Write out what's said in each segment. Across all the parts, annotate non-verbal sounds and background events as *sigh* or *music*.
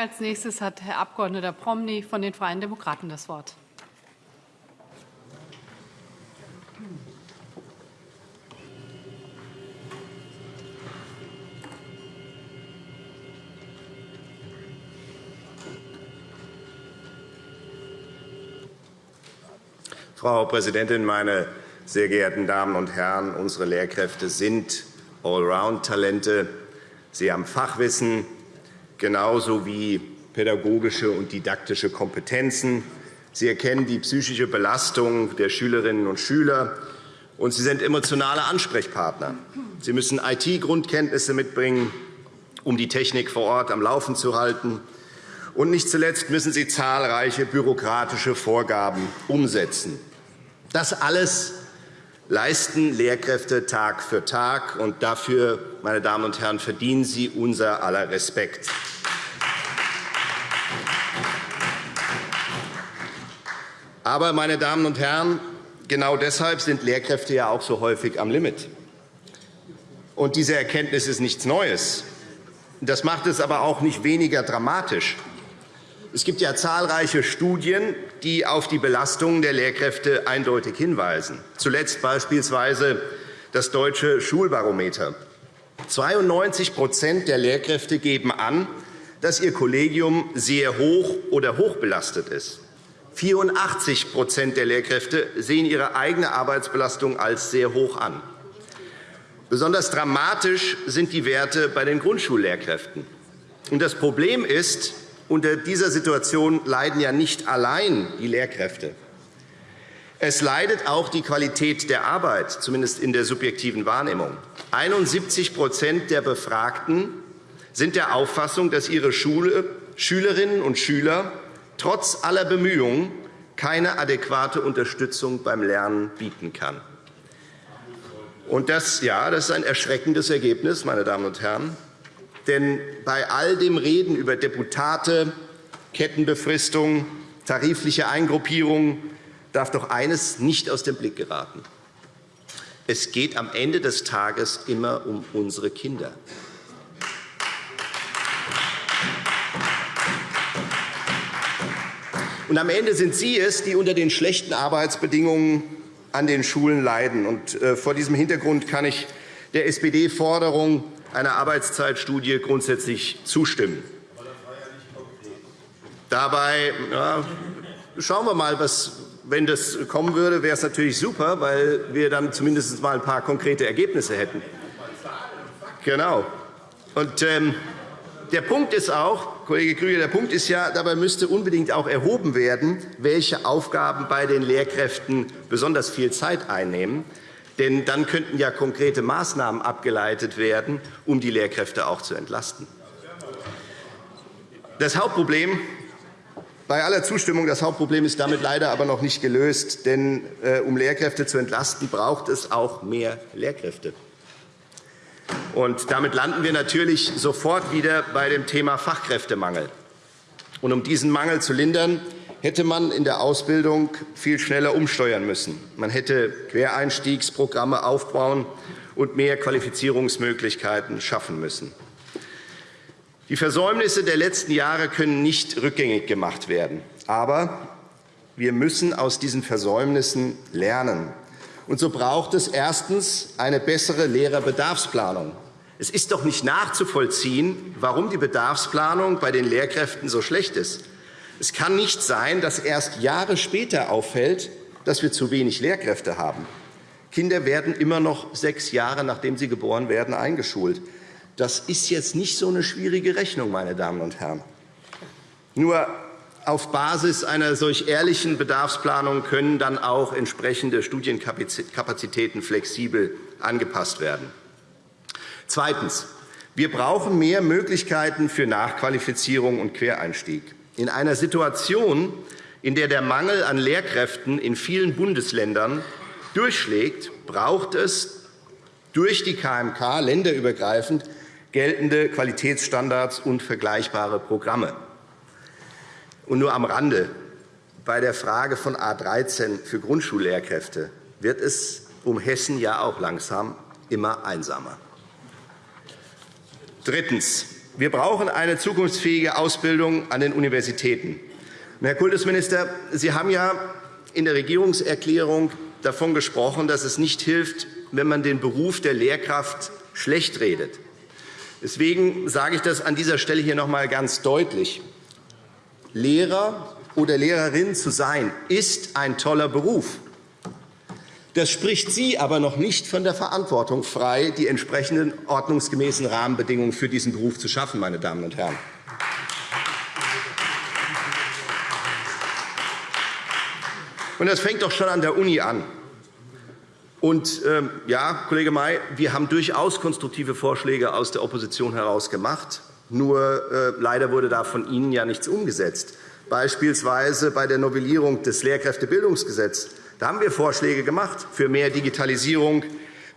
Als nächstes hat Herr Abg. Promny von den Freien Demokraten das Wort. Frau Präsidentin, meine sehr geehrten Damen und Herren! Unsere Lehrkräfte sind Allround-Talente. Sie haben Fachwissen, genauso wie pädagogische und didaktische Kompetenzen. Sie erkennen die psychische Belastung der Schülerinnen und Schüler, und Sie sind emotionale Ansprechpartner. Sie müssen IT-Grundkenntnisse mitbringen, um die Technik vor Ort am Laufen zu halten. Und nicht zuletzt müssen Sie zahlreiche bürokratische Vorgaben umsetzen. Das alles leisten Lehrkräfte Tag für Tag, und dafür, meine Damen und Herren, verdienen sie unser aller Respekt. Aber, meine Damen und Herren, genau deshalb sind Lehrkräfte ja auch so häufig am Limit. Und diese Erkenntnis ist nichts Neues. Das macht es aber auch nicht weniger dramatisch. Es gibt ja zahlreiche Studien, die auf die Belastungen der Lehrkräfte eindeutig hinweisen, zuletzt beispielsweise das Deutsche Schulbarometer. 92% der Lehrkräfte geben an, dass ihr Kollegium sehr hoch oder hochbelastet ist. 84% der Lehrkräfte sehen ihre eigene Arbeitsbelastung als sehr hoch an. Besonders dramatisch sind die Werte bei den Grundschullehrkräften. Das Problem ist, unter dieser Situation leiden ja nicht allein die Lehrkräfte. Es leidet auch die Qualität der Arbeit, zumindest in der subjektiven Wahrnehmung. 71% der Befragten sind der Auffassung, dass ihre Schule, Schülerinnen und Schüler trotz aller Bemühungen keine adäquate Unterstützung beim Lernen bieten kann. Und das, ja, das ist ein erschreckendes Ergebnis, meine Damen und Herren. Denn bei all dem Reden über Deputate, Kettenbefristung, tarifliche Eingruppierung darf doch eines nicht aus dem Blick geraten. Es geht am Ende des Tages immer um unsere Kinder. Und am Ende sind Sie es, die unter den schlechten Arbeitsbedingungen an den Schulen leiden. Äh, vor diesem Hintergrund kann ich der SPD-Forderung einer Arbeitszeitstudie grundsätzlich zustimmen. Dabei ja, schauen wir mal, was, wenn das kommen würde, wäre es natürlich super, weil wir dann zumindest mal ein paar konkrete Ergebnisse hätten. Genau. Und, ähm, der Punkt ist auch, Kollege Krüger, der Punkt ist ja, dabei müsste unbedingt auch erhoben werden, welche Aufgaben bei den Lehrkräften besonders viel Zeit einnehmen. Denn dann könnten ja konkrete Maßnahmen abgeleitet werden, um die Lehrkräfte auch zu entlasten. Das Hauptproblem bei aller Zustimmung, das Hauptproblem ist damit leider aber noch nicht gelöst. Denn äh, um Lehrkräfte zu entlasten, braucht es auch mehr Lehrkräfte. Und damit landen wir natürlich sofort wieder bei dem Thema Fachkräftemangel. Und um diesen Mangel zu lindern, hätte man in der Ausbildung viel schneller umsteuern müssen. Man hätte Quereinstiegsprogramme aufbauen und mehr Qualifizierungsmöglichkeiten schaffen müssen. Die Versäumnisse der letzten Jahre können nicht rückgängig gemacht werden. Aber wir müssen aus diesen Versäumnissen lernen. Und so braucht es erstens eine bessere Lehrerbedarfsplanung. Es ist doch nicht nachzuvollziehen, warum die Bedarfsplanung bei den Lehrkräften so schlecht ist. Es kann nicht sein, dass erst Jahre später auffällt, dass wir zu wenig Lehrkräfte haben. Kinder werden immer noch sechs Jahre, nachdem sie geboren werden, eingeschult. Das ist jetzt nicht so eine schwierige Rechnung, meine Damen und Herren. Nur auf Basis einer solch ehrlichen Bedarfsplanung können dann auch entsprechende Studienkapazitäten flexibel angepasst werden. Zweitens. Wir brauchen mehr Möglichkeiten für Nachqualifizierung und Quereinstieg. In einer Situation, in der der Mangel an Lehrkräften in vielen Bundesländern durchschlägt, braucht es durch die KMK länderübergreifend geltende Qualitätsstandards und vergleichbare Programme. Und nur am Rande. Bei der Frage von A 13 für Grundschullehrkräfte wird es um Hessen ja auch langsam immer einsamer. Drittens. Wir brauchen eine zukunftsfähige Ausbildung an den Universitäten. Herr Kultusminister, Sie haben ja in der Regierungserklärung davon gesprochen, dass es nicht hilft, wenn man den Beruf der Lehrkraft schlecht redet. Deswegen sage ich das an dieser Stelle hier noch einmal ganz deutlich. Lehrer oder Lehrerin zu sein, ist ein toller Beruf. Das spricht Sie aber noch nicht von der Verantwortung frei, die entsprechenden ordnungsgemäßen Rahmenbedingungen für diesen Beruf zu schaffen. Meine Damen und Herren. Und das fängt doch schon an der Uni an. Und ähm, ja, Kollege May, wir haben durchaus konstruktive Vorschläge aus der Opposition heraus gemacht. Nur äh, leider wurde da von Ihnen ja nichts umgesetzt. Beispielsweise bei der Novellierung des Lehrkräftebildungsgesetzes. Da haben wir Vorschläge gemacht für mehr Digitalisierung,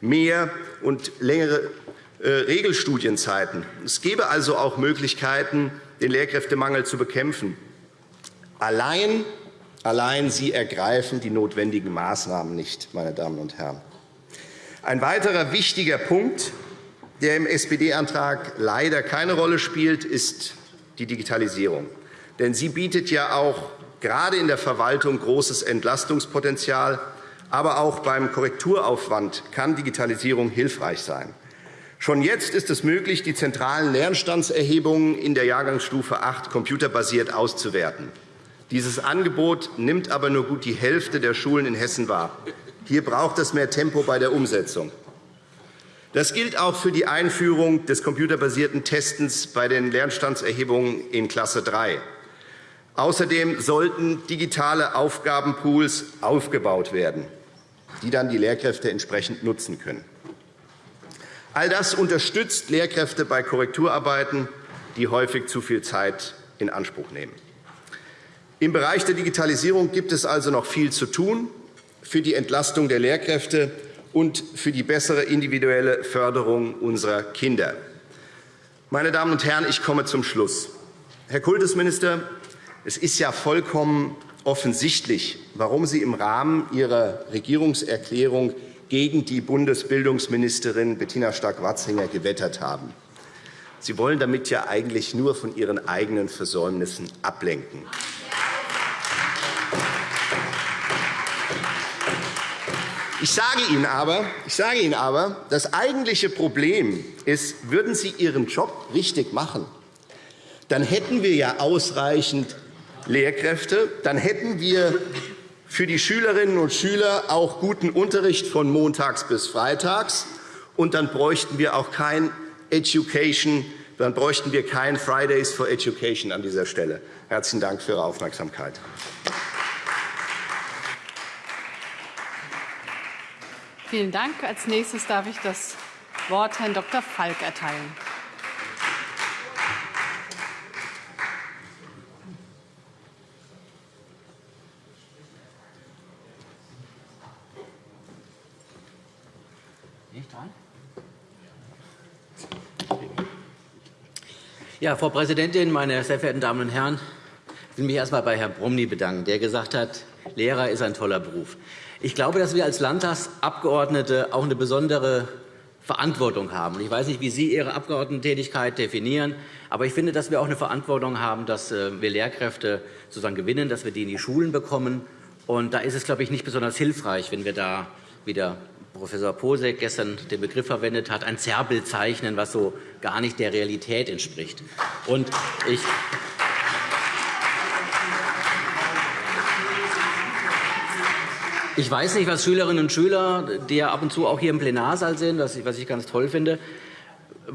mehr und längere äh, Regelstudienzeiten. Es gäbe also auch Möglichkeiten, den Lehrkräftemangel zu bekämpfen. Allein Allein Sie ergreifen die notwendigen Maßnahmen nicht, meine Damen und Herren. Ein weiterer wichtiger Punkt, der im SPD-Antrag leider keine Rolle spielt, ist die Digitalisierung. Denn sie bietet ja auch gerade in der Verwaltung großes Entlastungspotenzial. Aber auch beim Korrekturaufwand kann Digitalisierung hilfreich sein. Schon jetzt ist es möglich, die zentralen Lernstandserhebungen in der Jahrgangsstufe 8 computerbasiert auszuwerten. Dieses Angebot nimmt aber nur gut die Hälfte der Schulen in Hessen wahr. Hier braucht es mehr Tempo bei der Umsetzung. Das gilt auch für die Einführung des computerbasierten Testens bei den Lernstandserhebungen in Klasse 3. Außerdem sollten digitale Aufgabenpools aufgebaut werden, die dann die Lehrkräfte entsprechend nutzen können. All das unterstützt Lehrkräfte bei Korrekturarbeiten, die häufig zu viel Zeit in Anspruch nehmen. Im Bereich der Digitalisierung gibt es also noch viel zu tun für die Entlastung der Lehrkräfte und für die bessere individuelle Förderung unserer Kinder. Meine Damen und Herren, ich komme zum Schluss. Herr Kultusminister, es ist ja vollkommen offensichtlich, warum Sie im Rahmen Ihrer Regierungserklärung gegen die Bundesbildungsministerin Bettina Stark-Watzinger gewettert haben. Sie wollen damit ja eigentlich nur von Ihren eigenen Versäumnissen ablenken. Ich sage Ihnen aber, ich sage Ihnen aber das eigentliche Problem ist, würden Sie Ihren Job richtig machen, dann hätten wir ja ausreichend Lehrkräfte, dann hätten wir für die Schülerinnen und Schüler auch guten Unterricht von montags bis freitags, und dann bräuchten wir auch kein Education, dann bräuchten wir kein Fridays for Education an dieser Stelle. Herzlichen Dank für Ihre Aufmerksamkeit. Vielen Dank. Als nächstes darf ich das Wort Herrn Dr. Falk erteilen. Ja, Frau Präsidentin, meine sehr verehrten Damen und Herren! Ich will mich erst einmal bei Herrn Bromny bedanken, der gesagt hat, Lehrer ist ein toller Beruf. Ich glaube, dass wir als Landtagsabgeordnete auch eine besondere Verantwortung haben. Ich weiß nicht, wie Sie Ihre Abgeordnetentätigkeit definieren, aber ich finde, dass wir auch eine Verantwortung haben, dass äh, wir Lehrkräfte sozusagen gewinnen, dass wir die in die Schulen bekommen. Und da ist es, glaube ich, nicht besonders hilfreich, wenn wir da wieder Professor Posek gestern den Begriff verwendet hat, ein Zerrbild zeichnen, was so gar nicht der Realität entspricht. Und ich Ich weiß nicht, was Schülerinnen und Schüler, die ja ab und zu auch hier im Plenarsaal sind, was ich ganz toll finde,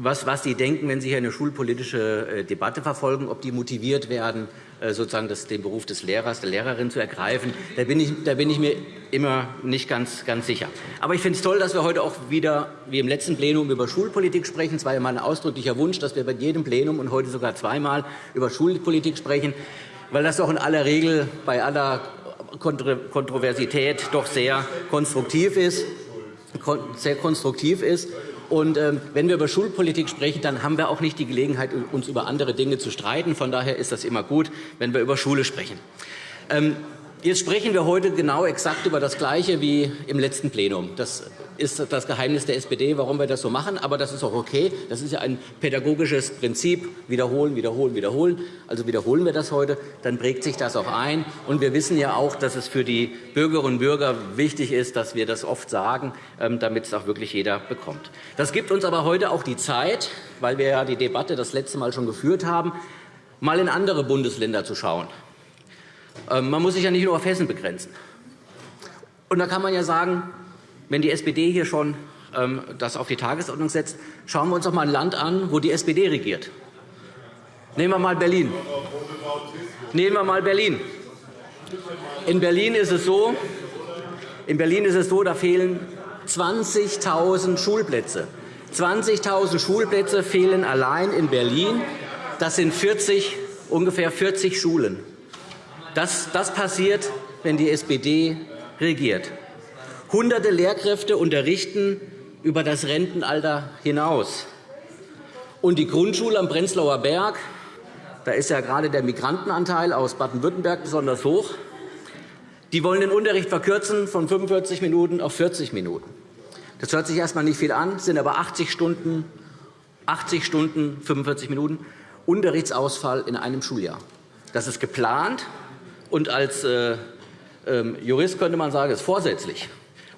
was, was die denken, wenn sie hier eine schulpolitische äh, Debatte verfolgen, ob die motiviert werden, äh, sozusagen das, den Beruf des Lehrers, der Lehrerin zu ergreifen. Da bin ich, da bin ich mir immer nicht ganz, ganz sicher. Aber ich finde es toll, dass wir heute auch wieder, wie im letzten Plenum, über Schulpolitik sprechen. Es war ja mein ausdrücklicher Wunsch, dass wir bei jedem Plenum und heute sogar zweimal über Schulpolitik sprechen, weil das doch in aller Regel bei aller Kontroversität doch sehr konstruktiv ist. Sehr konstruktiv ist. Und ähm, wenn wir über Schulpolitik sprechen, dann haben wir auch nicht die Gelegenheit, uns über andere Dinge zu streiten. Von daher ist das immer gut, wenn wir über Schule sprechen. Ähm, Jetzt sprechen wir heute genau exakt über das Gleiche wie im letzten Plenum. Das ist das Geheimnis der SPD, warum wir das so machen. Aber das ist auch okay. Das ist ja ein pädagogisches Prinzip. Wiederholen, wiederholen, wiederholen. Also wiederholen wir das heute, dann prägt sich das auch ein. Und wir wissen ja auch, dass es für die Bürgerinnen und Bürger wichtig ist, dass wir das oft sagen, ähm, damit es auch wirklich jeder bekommt. Das gibt uns aber heute auch die Zeit, weil wir ja die Debatte das letzte Mal schon geführt haben, mal in andere Bundesländer zu schauen. Ähm, man muss sich ja nicht nur auf Hessen begrenzen. Und da kann man ja sagen, wenn die SPD hier schon ähm, das auf die Tagesordnung setzt, schauen wir uns doch mal ein Land an, wo die SPD regiert. Nehmen wir mal Berlin. Nehmen wir mal Berlin. In Berlin ist es so, in Berlin ist es so, da fehlen 20.000 Schulplätze. 20.000 Schulplätze fehlen allein in Berlin. Das sind 40, ungefähr 40 Schulen. Das, das passiert, wenn die SPD regiert. Hunderte Lehrkräfte unterrichten über das Rentenalter hinaus. Und die Grundschule am Prenzlauer Berg, da ist ja gerade der Migrantenanteil aus Baden-Württemberg besonders hoch, die wollen den Unterricht verkürzen von 45 Minuten auf 40 Minuten. Das hört sich erst einmal nicht viel an, sind aber 80 Stunden, 80 Stunden 45 Minuten Unterrichtsausfall in einem Schuljahr. Das ist geplant, und als äh, ähm, Jurist könnte man sagen, es ist vorsätzlich.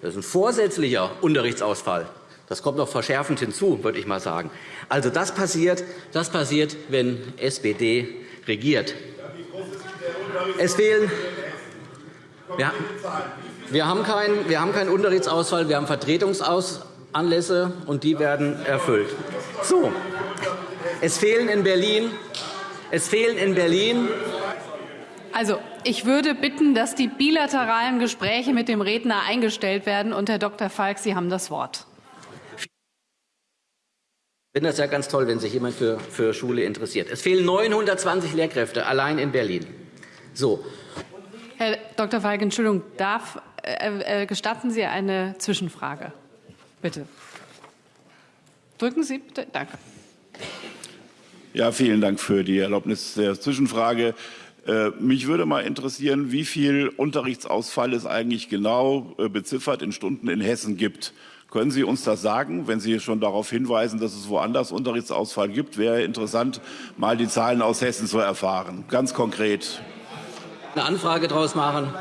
Das ist ein vorsätzlicher Unterrichtsausfall. Das kommt noch verschärfend hinzu, würde ich mal sagen. Also das passiert, das passiert, wenn SPD regiert. Es fehlen. Wir, haben keinen, wir haben keinen Unterrichtsausfall, wir haben Vertretungsanlässe, und die werden erfüllt. So. Es fehlen in Berlin, es fehlen in Berlin also, ich würde bitten, dass die bilateralen Gespräche mit dem Redner eingestellt werden. Und Herr Dr. Falk, Sie haben das Wort. Ich finde das ja ganz toll, wenn sich jemand für, für Schule interessiert. Es fehlen 920 Lehrkräfte allein in Berlin. So. Herr Dr. Falk, Entschuldigung, darf, äh, äh, gestatten Sie eine Zwischenfrage? Bitte. Drücken Sie bitte. Danke. Ja, vielen Dank für die Erlaubnis der Zwischenfrage. Äh, mich würde mal interessieren, wie viel Unterrichtsausfall es eigentlich genau äh, beziffert in Stunden in Hessen gibt. Können Sie uns das sagen, wenn Sie schon darauf hinweisen, dass es woanders Unterrichtsausfall gibt? Wäre interessant, mal die Zahlen aus Hessen zu erfahren. Ganz konkret. Eine Anfrage daraus machen.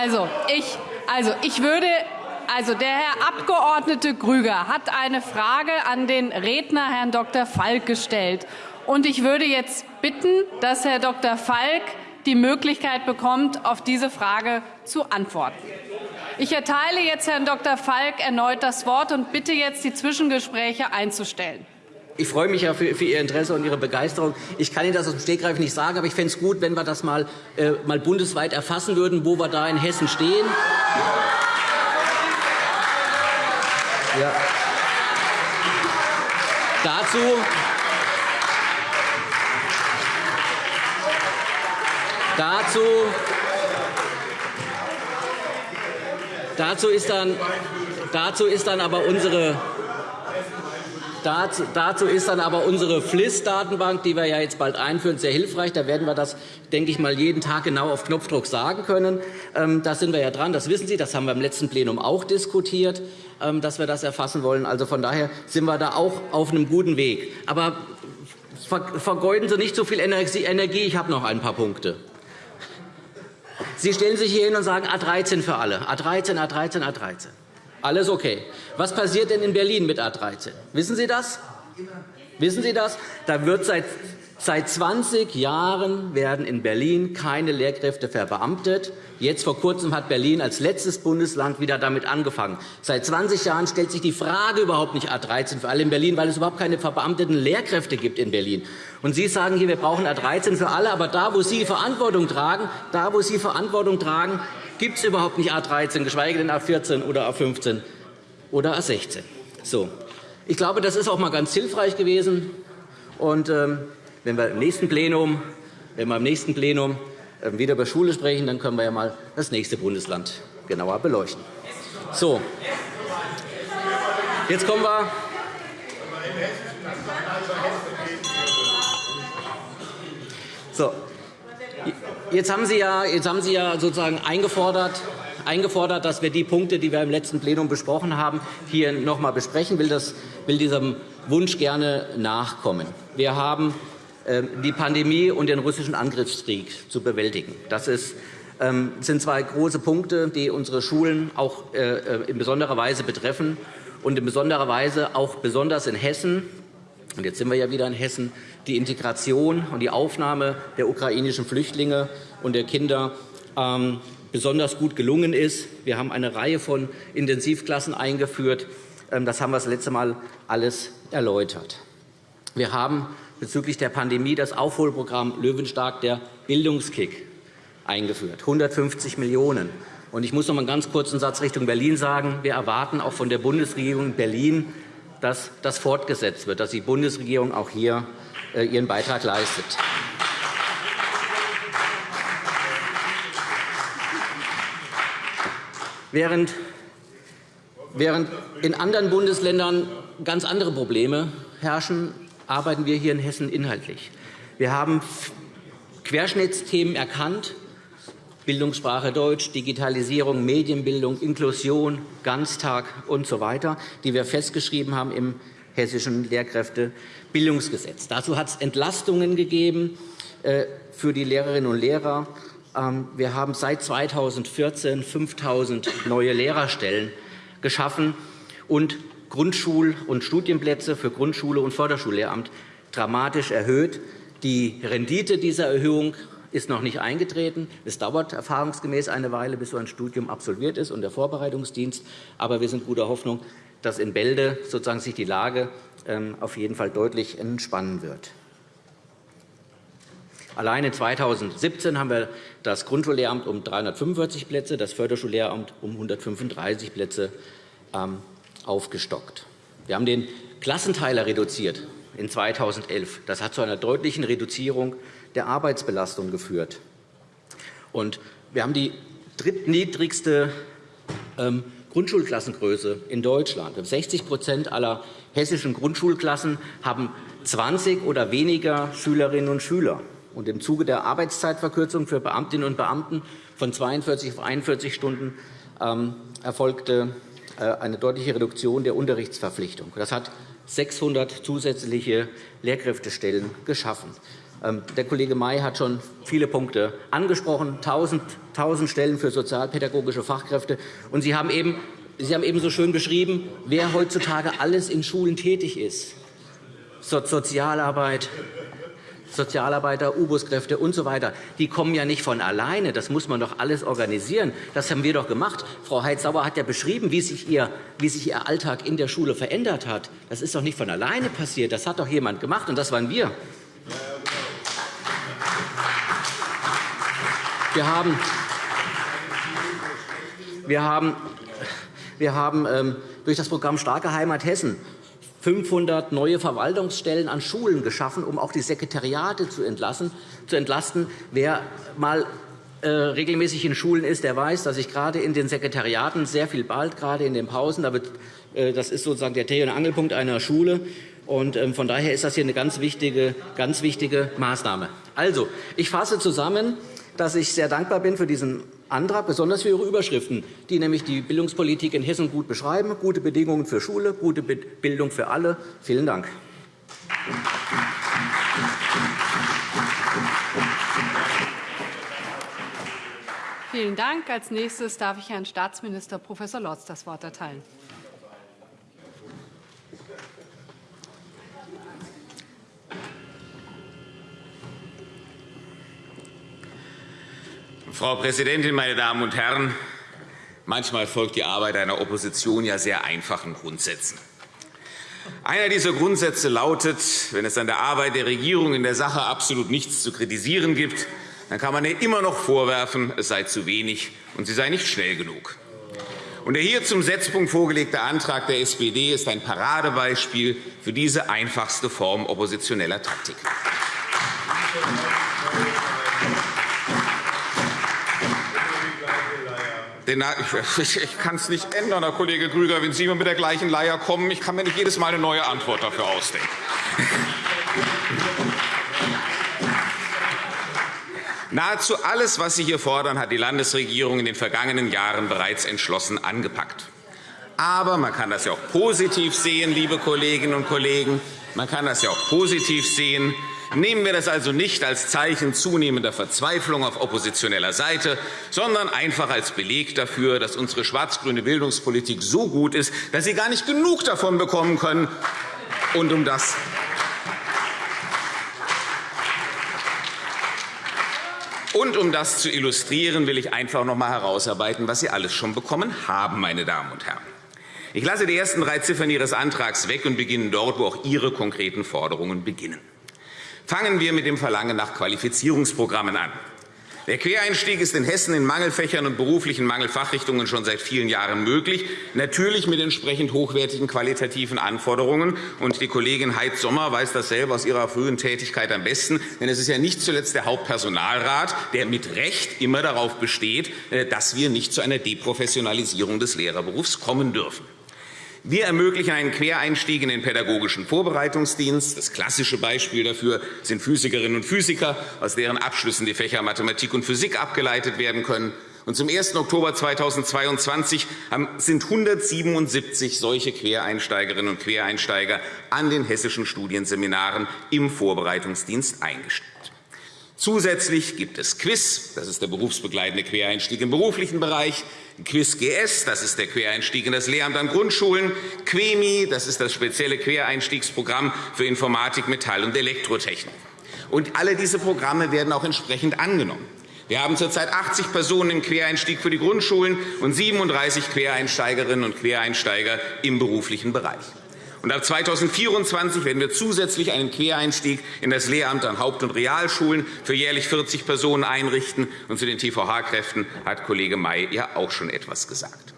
Also ich, also, ich würde also, der Herr Abgeordnete Grüger hat eine Frage an den Redner, Herrn Dr. Falk, gestellt. Und ich würde jetzt bitten, dass Herr Dr. Falk die Möglichkeit bekommt, auf diese Frage zu antworten. Ich erteile jetzt Herrn Dr. Falk erneut das Wort und bitte jetzt, die Zwischengespräche einzustellen. Ich freue mich für, Ihr Interesse und Ihre Begeisterung. Ich kann Ihnen das aus dem Stegreif nicht sagen, aber ich fände es gut, wenn wir das mal, äh, mal bundesweit erfassen würden, wo wir da in Hessen stehen. Ja. Dazu Dazu, dazu, ist dann, dazu ist dann aber unsere Dazu, ist dann aber unsere FLIS-Datenbank, die wir ja jetzt bald einführen, sehr hilfreich. Da werden wir das, denke ich mal, jeden Tag genau auf Knopfdruck sagen können. Ähm, da sind wir ja dran, das wissen Sie. Das haben wir im letzten Plenum auch diskutiert, ähm, dass wir das erfassen wollen. Also von daher sind wir da auch auf einem guten Weg. Aber vergeuden Sie nicht so viel Energie. Ich habe noch ein paar Punkte. Sie stellen sich hier hin und sagen A 13 für alle. A 13, A 13, A 13. Alles okay. Was passiert denn in Berlin mit A 13? Wissen Sie das? Wissen Sie das? Da wird seit Seit 20 Jahren werden in Berlin keine Lehrkräfte verbeamtet. Jetzt vor Kurzem hat Berlin als letztes Bundesland wieder damit angefangen. Seit 20 Jahren stellt sich die Frage überhaupt nicht A 13 für alle in Berlin, weil es überhaupt keine verbeamteten Lehrkräfte gibt in Berlin. Und Sie sagen hier, wir brauchen A 13 für alle, aber da, wo Sie Verantwortung tragen, da, wo Sie Verantwortung tragen, gibt es überhaupt nicht A 13, geschweige denn A 14 oder A 15 oder A 16. So. Ich glaube, das ist auch mal ganz hilfreich gewesen. Und, ähm, wenn wir im nächsten Plenum, wenn wir im nächsten Plenum ähm, wieder über Schule sprechen, dann können wir ja mal das nächste Bundesland genauer beleuchten. So. Jetzt kommen wir So. Jetzt haben Sie ja, jetzt haben Sie ja sozusagen eingefordert, eingefordert, dass wir die Punkte, die wir im letzten Plenum besprochen haben, hier noch einmal besprechen. Ich will, das, will diesem Wunsch gerne nachkommen. Wir haben ähm, die Pandemie und den russischen Angriffskrieg zu bewältigen. Das ist, ähm, sind zwei große Punkte, die unsere Schulen auch äh, äh, in besonderer Weise betreffen und in besonderer Weise auch besonders in Hessen. Und jetzt sind wir ja wieder in Hessen die Integration und die Aufnahme der ukrainischen Flüchtlinge und der Kinder ähm, besonders gut gelungen ist. Wir haben eine Reihe von Intensivklassen eingeführt. Das haben wir das letzte Mal alles erläutert. Wir haben bezüglich der Pandemie das Aufholprogramm Löwenstark, der Bildungskick, eingeführt, 150 Millionen €. Ich muss noch einen ganz kurzen Satz Richtung Berlin sagen. Wir erwarten auch von der Bundesregierung in Berlin, dass das fortgesetzt wird, dass die Bundesregierung auch hier äh, ihren Beitrag leistet. Während Während in anderen Bundesländern ganz andere Probleme herrschen, arbeiten wir hier in Hessen inhaltlich. Wir haben Querschnittsthemen erkannt, Bildungssprache Deutsch, Digitalisierung, Medienbildung, Inklusion, Ganztag usw., so die wir festgeschrieben haben im Hessischen Lehrkräftebildungsgesetz. Dazu hat es Entlastungen gegeben äh, für die Lehrerinnen und Lehrer. Ähm, wir haben seit 2014 5.000 neue Lehrerstellen geschaffen und Grundschul- und Studienplätze für Grundschule und Förderschullehramt dramatisch erhöht. Die Rendite dieser Erhöhung ist noch nicht eingetreten. Es dauert erfahrungsgemäß eine Weile, bis so ein Studium absolviert ist und der Vorbereitungsdienst. Aber wir sind guter Hoffnung, dass in Bälde sozusagen sich die Lage ähm, auf jeden Fall deutlich entspannen wird. Alleine 2017 haben wir das Grundschullehramt um 345 Plätze, das Förderschullehramt um 135 Plätze ähm, aufgestockt. Wir haben den Klassenteiler reduziert in 2011. Das hat zu einer deutlichen Reduzierung der Arbeitsbelastung geführt. Und wir haben die drittniedrigste ähm, Grundschulklassengröße in Deutschland. 60% aller hessischen Grundschulklassen haben 20 oder weniger Schülerinnen und Schüler. Und Im Zuge der Arbeitszeitverkürzung für Beamtinnen und Beamten von 42 auf 41 Stunden ähm, erfolgte äh, eine deutliche Reduktion der Unterrichtsverpflichtung. Das hat 600 zusätzliche Lehrkräftestellen geschaffen. Ähm, der Kollege May hat schon viele Punkte angesprochen, 1.000 Stellen für sozialpädagogische Fachkräfte. Und Sie haben, eben, Sie haben eben so schön beschrieben, wer heutzutage alles in Schulen tätig ist. Sozialarbeit, Sozialarbeiter, U-Bus-Kräfte usw. So die kommen ja nicht von alleine. Das muss man doch alles organisieren. Das haben wir doch gemacht. Frau Heitz-Sauer hat ja beschrieben, wie sich, ihr, wie sich Ihr Alltag in der Schule verändert hat. Das ist doch nicht von alleine passiert. Das hat doch jemand gemacht, und das waren wir. Wir haben, wir haben, wir haben ähm, durch das Programm Starke Heimat Hessen 500 neue Verwaltungsstellen an Schulen geschaffen, um auch die Sekretariate zu, entlassen, zu entlasten. Wer mal äh, regelmäßig in Schulen ist, der weiß, dass sich gerade in den Sekretariaten sehr viel bald, gerade in den Pausen, äh, das ist sozusagen der Dreh- und Angelpunkt einer Schule. Und, ähm, von daher ist das hier eine ganz wichtige, ganz wichtige Maßnahme. Also, ich fasse zusammen, dass ich sehr dankbar bin für diesen Antrag, besonders für Ihre Überschriften, die nämlich die Bildungspolitik in Hessen gut beschreiben. Gute Bedingungen für Schule, gute Bildung für alle. Vielen Dank. Vielen Dank. Als nächstes darf ich Herrn Staatsminister Prof. Lorz das Wort erteilen. Frau Präsidentin, meine Damen und Herren! Manchmal folgt die Arbeit einer Opposition ja sehr einfachen Grundsätzen. Einer dieser Grundsätze lautet, wenn es an der Arbeit der Regierung in der Sache absolut nichts zu kritisieren gibt, dann kann man ihr immer noch vorwerfen, es sei zu wenig und sie sei nicht schnell genug. Und der hier zum Setzpunkt vorgelegte Antrag der SPD ist ein Paradebeispiel für diese einfachste Form oppositioneller Taktik. Denn ich, ich kann es nicht ändern, Herr Kollege Grüger, wenn Sie immer mit der gleichen Leier kommen. Ich kann mir nicht jedes Mal eine neue Antwort dafür ausdenken. *laughs* Nahezu alles, was Sie hier fordern, hat die Landesregierung in den vergangenen Jahren bereits entschlossen angepackt. Aber man kann das ja auch positiv sehen, liebe Kolleginnen und Kollegen. Man kann das ja auch positiv sehen. Nehmen wir das also nicht als Zeichen zunehmender Verzweiflung auf oppositioneller Seite, sondern einfach als Beleg dafür, dass unsere schwarz-grüne Bildungspolitik so gut ist, dass Sie gar nicht genug davon bekommen können. Und um das Und um das zu illustrieren, will ich einfach noch einmal herausarbeiten, was Sie alles schon bekommen haben, meine Damen und Herren. Ich lasse die ersten drei Ziffern Ihres Antrags weg und beginne dort, wo auch Ihre konkreten Forderungen beginnen. Fangen wir mit dem Verlangen nach Qualifizierungsprogrammen an. Der Quereinstieg ist in Hessen in Mangelfächern und beruflichen Mangelfachrichtungen schon seit vielen Jahren möglich, natürlich mit entsprechend hochwertigen qualitativen Anforderungen. Und die Kollegin Heid Sommer weiß das selber aus ihrer frühen Tätigkeit am besten. Denn es ist ja nicht zuletzt der Hauptpersonalrat, der mit Recht immer darauf besteht, äh, dass wir nicht zu einer Deprofessionalisierung des Lehrerberufs kommen dürfen. Wir ermöglichen einen Quereinstieg in den pädagogischen Vorbereitungsdienst. Das klassische Beispiel dafür sind Physikerinnen und Physiker, aus deren Abschlüssen die Fächer Mathematik und Physik abgeleitet werden können. Und zum 1. Oktober 2022 sind 177 solche Quereinsteigerinnen und Quereinsteiger an den hessischen Studienseminaren im Vorbereitungsdienst eingestellt. Zusätzlich gibt es Quiz, das ist der berufsbegleitende Quereinstieg im beruflichen Bereich, Quiz GS, das ist der Quereinstieg in das Lehramt an Grundschulen, QUEMI, das ist das spezielle Quereinstiegsprogramm für Informatik, Metall- und Elektrotechnik. Und alle diese Programme werden auch entsprechend angenommen. Wir haben zurzeit 80 Personen im Quereinstieg für die Grundschulen und 37 Quereinsteigerinnen und Quereinsteiger im beruflichen Bereich. Und ab 2024 werden wir zusätzlich einen Quereinstieg in das Lehramt an Haupt- und Realschulen für jährlich 40 Personen einrichten. Und zu den TVH-Kräften hat Kollege May ja auch schon etwas gesagt.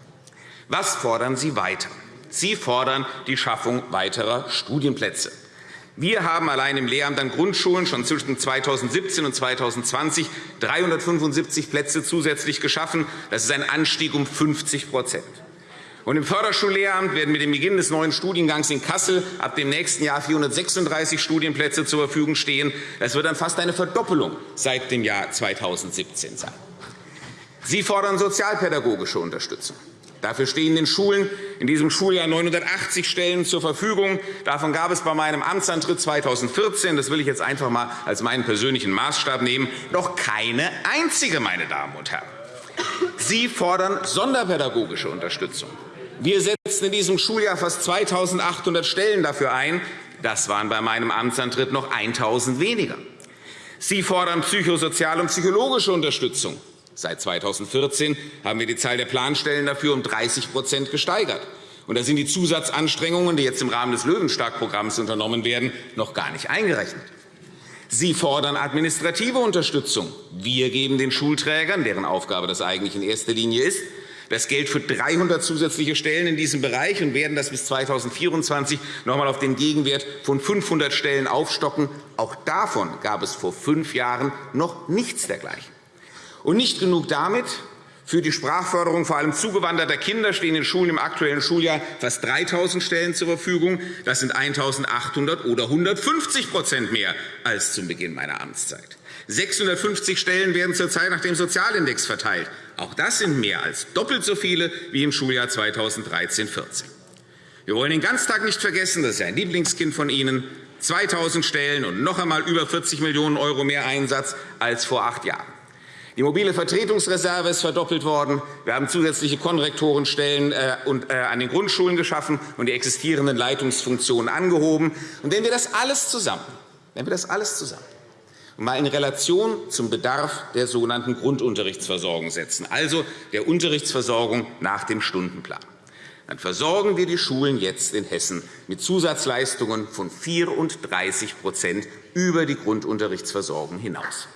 Was fordern Sie weiter? Sie fordern die Schaffung weiterer Studienplätze. Wir haben allein im Lehramt an Grundschulen schon zwischen 2017 und 2020 375 Plätze zusätzlich geschaffen. Das ist ein Anstieg um 50 und Im Förderschullehramt werden mit dem Beginn des neuen Studiengangs in Kassel ab dem nächsten Jahr 436 Studienplätze zur Verfügung stehen. Das wird dann fast eine Verdoppelung seit dem Jahr 2017 sein. Sie fordern sozialpädagogische Unterstützung. Dafür stehen den Schulen in diesem Schuljahr 980 Stellen zur Verfügung. Davon gab es bei meinem Amtsantritt 2014, das will ich jetzt einfach einmal als meinen persönlichen Maßstab nehmen, noch keine einzige, meine Damen und Herren. Sie fordern sonderpädagogische Unterstützung. Wir setzen in diesem Schuljahr fast 2.800 Stellen dafür ein. Das waren bei meinem Amtsantritt noch 1.000 weniger. Sie fordern psychosoziale und psychologische Unterstützung. Seit 2014 haben wir die Zahl der Planstellen dafür um 30% gesteigert. Und da sind die Zusatzanstrengungen, die jetzt im Rahmen des Löwenstark-Programms unternommen werden, noch gar nicht eingerechnet. Sie fordern administrative Unterstützung. Wir geben den Schulträgern, deren Aufgabe das eigentlich in erster Linie ist, das Geld für 300 zusätzliche Stellen in diesem Bereich und werden das bis 2024 noch einmal auf den Gegenwert von 500 Stellen aufstocken. Auch davon gab es vor fünf Jahren noch nichts dergleichen. Und nicht genug damit. Für die Sprachförderung vor allem zugewanderter Kinder stehen in Schulen im aktuellen Schuljahr fast 3.000 Stellen zur Verfügung. Das sind 1.800 oder 150% mehr als zum Beginn meiner Amtszeit. 650 Stellen werden zurzeit nach dem Sozialindex verteilt. Auch das sind mehr als doppelt so viele wie im Schuljahr 2013-14. Wir wollen den Ganztag nicht vergessen, das ist ein Lieblingskind von Ihnen. 2.000 Stellen und noch einmal über 40 Millionen € mehr Einsatz als vor acht Jahren. Die mobile Vertretungsreserve ist verdoppelt worden. Wir haben zusätzliche Konrektorenstellen äh, äh, an den Grundschulen geschaffen und die existierenden Leitungsfunktionen angehoben. Und wenn wir das alles zusammen, wenn wir das alles zusammen mal in Relation zum Bedarf der sogenannten Grundunterrichtsversorgung setzen, also der Unterrichtsversorgung nach dem Stundenplan. Dann versorgen wir die Schulen jetzt in Hessen mit Zusatzleistungen von 34% über die Grundunterrichtsversorgung hinaus.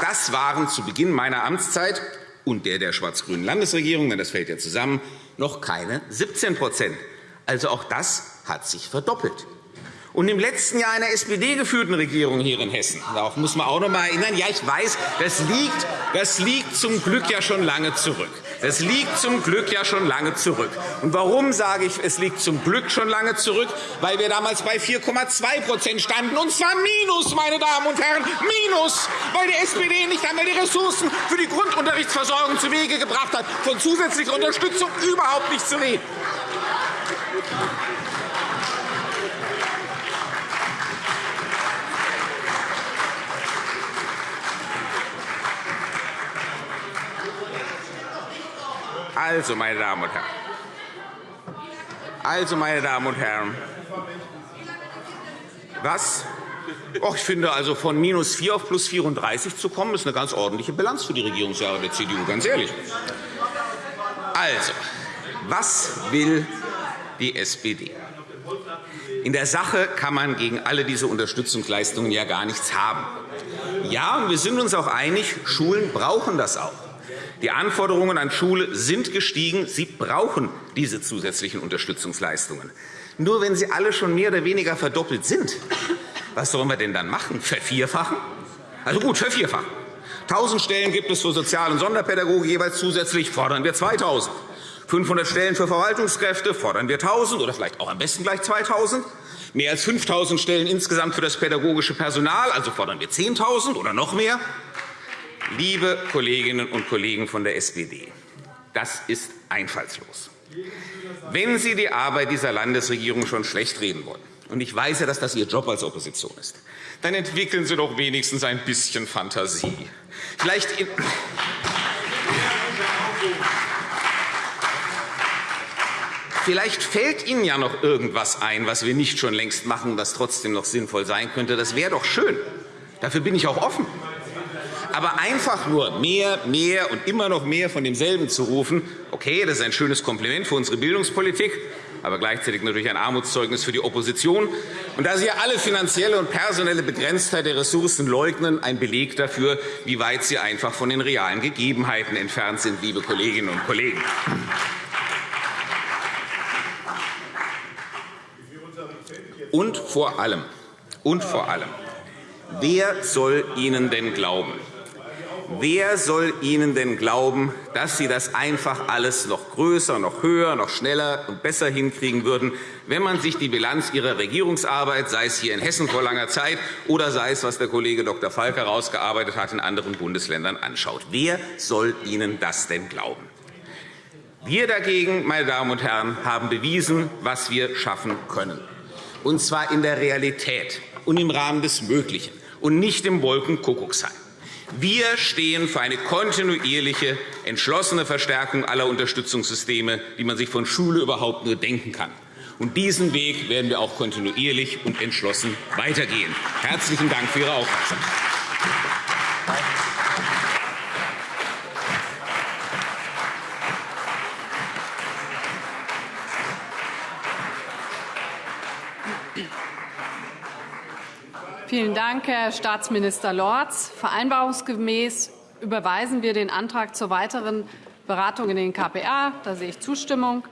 Das waren zu Beginn meiner Amtszeit und der der schwarz-grünen Landesregierung, denn das fällt ja zusammen, noch keine 17% Also auch das hat sich verdoppelt. und im letzten Jahr einer SPD-geführten Regierung hier in Hessen. Darauf muss man auch noch einmal erinnern. Ja, ich weiß, das liegt, das liegt zum Glück ja schon lange zurück. Das liegt zum Glück ja schon lange zurück. Und warum sage ich, es liegt zum Glück schon lange zurück? Weil wir damals bei 4,2% standen, und zwar minus, meine Damen und Herren, minus, weil die SPD nicht einmal die Ressourcen für die Grundunterrichtsversorgung zu Wege gebracht hat, von zusätzlicher Unterstützung überhaupt nicht zu reden. Also, meine Damen und Herren, also, meine Damen und Herren, was? Och, ich finde, also von minus 4 auf plus 34 zu kommen, ist eine ganz ordentliche Bilanz für die Regierungsjahre der CDU, ganz ehrlich. Also, was will die SPD? In der Sache kann man gegen alle diese Unterstützungsleistungen ja gar nichts haben. Ja, und wir sind uns auch einig, Schulen brauchen das auch. Die Anforderungen an Schule sind gestiegen. Sie brauchen diese zusätzlichen Unterstützungsleistungen. Nur wenn sie alle schon mehr oder weniger verdoppelt sind, was sollen wir denn dann machen? Vervierfachen? Also gut, vervierfachen. 1.000 Stellen gibt es für Sozial- und Sonderpädagogik jeweils zusätzlich, fordern wir 2.000. 500 Stellen für Verwaltungskräfte fordern wir 1.000 oder vielleicht auch am besten gleich 2.000. Mehr als 5.000 Stellen insgesamt für das pädagogische Personal, also fordern wir 10.000 oder noch mehr. Liebe Kolleginnen und Kollegen von der SPD, das ist einfallslos. Wenn Sie die Arbeit dieser Landesregierung schon schlecht reden wollen, und ich weiß ja, dass das Ihr Job als Opposition ist, dann entwickeln Sie doch wenigstens ein bisschen Fantasie. Vielleicht Vielleicht fällt Ihnen ja noch irgendwas ein, was wir nicht schon längst machen, was trotzdem noch sinnvoll sein könnte. Das wäre doch schön. Dafür bin ich auch offen. Aber einfach nur mehr, mehr und immer noch mehr von demselben zu rufen, okay, das ist ein schönes Kompliment für unsere Bildungspolitik, aber gleichzeitig natürlich ein Armutszeugnis für die Opposition. Und da Sie ja alle finanzielle und personelle Begrenztheit der Ressourcen leugnen, ein Beleg dafür, wie weit Sie einfach von den realen Gegebenheiten entfernt sind, liebe Kolleginnen und Kollegen. Und vor allem, und vor allem, wer soll Ihnen denn glauben? Wer soll Ihnen denn glauben, dass Sie das einfach alles noch größer, noch höher, noch schneller und besser hinkriegen würden, wenn man sich die Bilanz Ihrer Regierungsarbeit, sei es hier in Hessen vor langer Zeit oder sei es, was der Kollege Dr. Falk herausgearbeitet hat, in anderen Bundesländern anschaut? Wer soll Ihnen das denn glauben? Wir dagegen, meine Damen und Herren, haben bewiesen, was wir schaffen können, und zwar in der Realität und im Rahmen des Möglichen und nicht im Wolkenkuckucksheim. Wir stehen für eine kontinuierliche, entschlossene Verstärkung aller Unterstützungssysteme, die man sich von Schule überhaupt nur denken kann. Und diesen Weg werden wir auch kontinuierlich und entschlossen weitergehen. Herzlichen Dank für Ihre Aufmerksamkeit. Vielen Dank, Herr Staatsminister Lorz. Vereinbarungsgemäß überweisen wir den Antrag zur weiteren Beratung in den KPA. Da sehe ich Zustimmung.